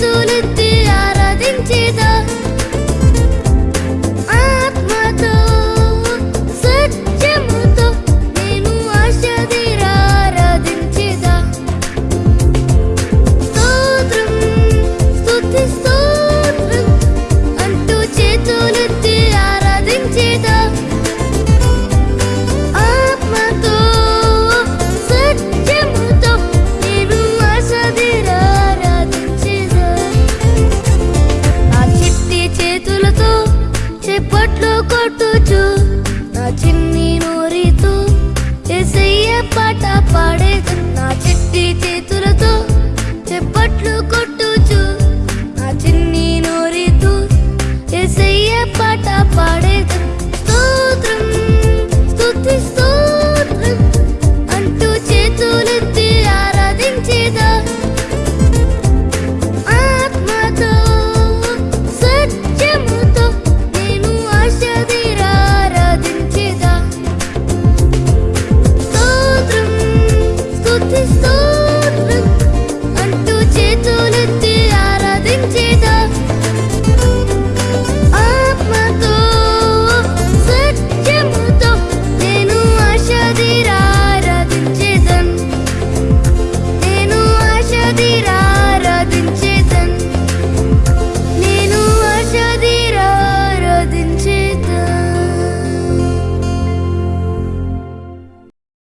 তুলে